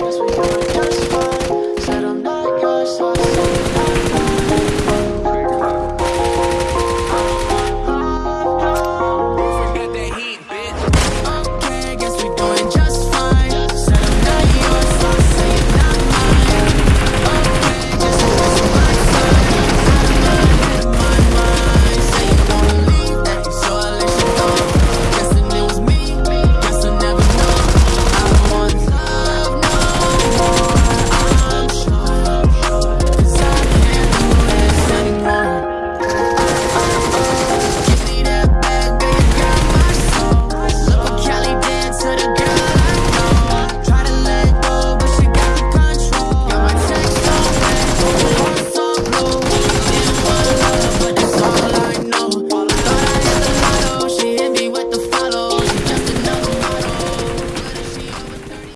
Yes, we.